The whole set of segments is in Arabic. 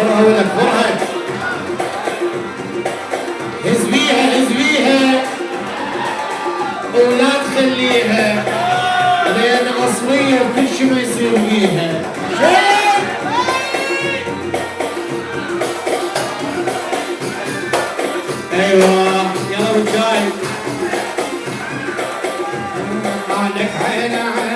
فرها ولك فرها هز بيها هز بيها ولا تخليها لأن اصليه وكل شي ما يصير بيها أيوه يلا رجاي عليك عينه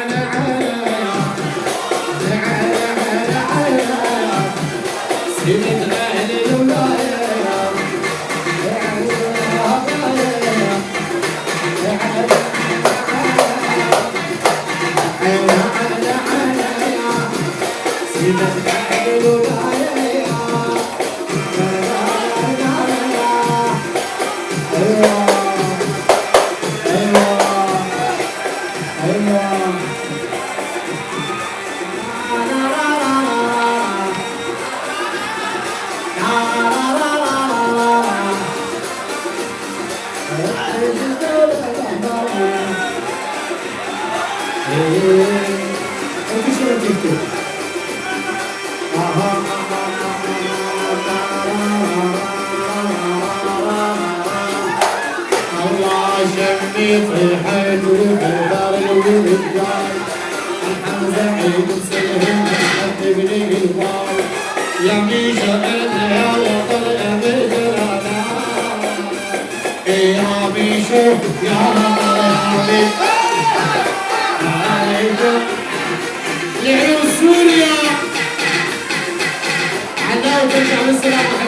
يا ميشا يا يا ميشا يا يا ميشو لعيون سوريا عداوة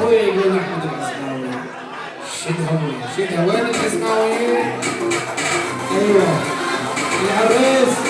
أخويا يقول احمد الحسناوي شدها شدها وين الحسناوي؟ أيوه. العريس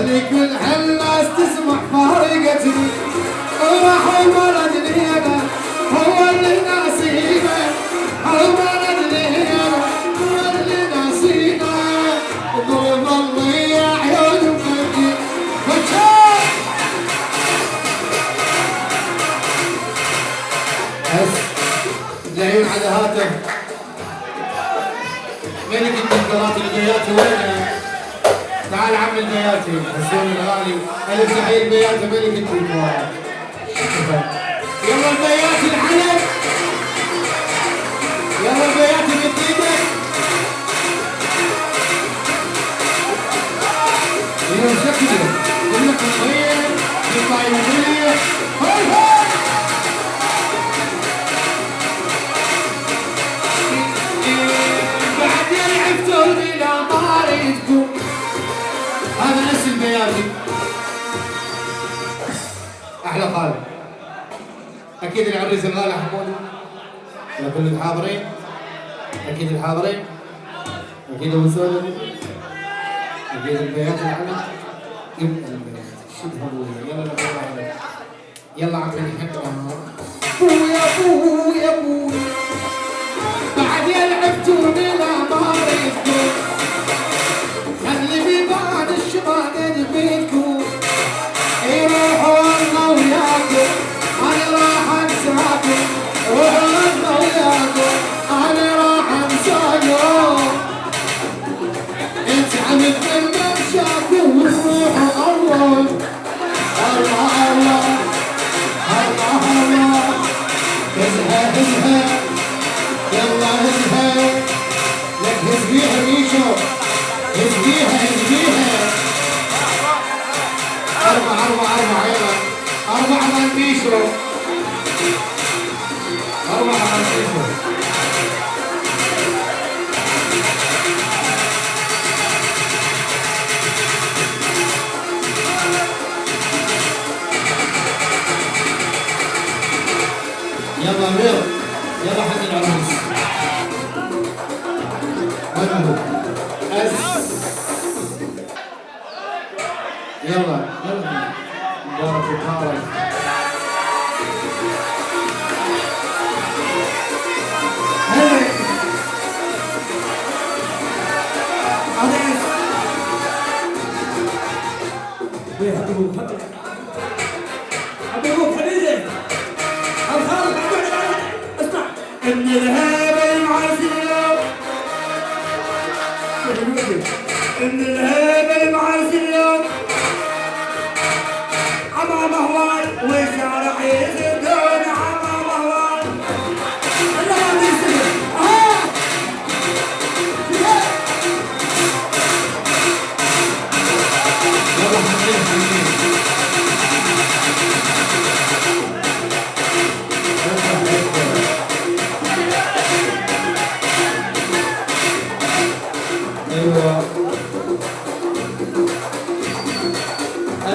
خلي كل هالناس تسمع فارقتني وراح الولد هنا هو اللي ناسينا الولد هنا هو اللي ناسينا والله والله يا عيون بس العيون على هاتف. ملك الدكتورات البياتي وين تعال عم البياتي. حسون الغالي. الف تحيه البياتي ملك الدكتورات يلا البياتي العلم يلا البياتي بايدك يلا شكله لك صغير يطلع يمليح هاي هاي. أحلى خالد. أكيد العريس الغالي حمود لكل الحاضرين أكيد الحاضرين أكيد أبو سولم أكيد البيات العلم يبقى البيات. شد ابويا يلا يلا عمي نحبها ابويا ابويا ابويا بعد يلعبتوا يلا يلا مبارك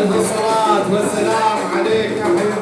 الانتصارات والسلام عليك يا حبيبي.